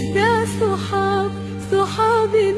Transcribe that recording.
يا صحاب صحابي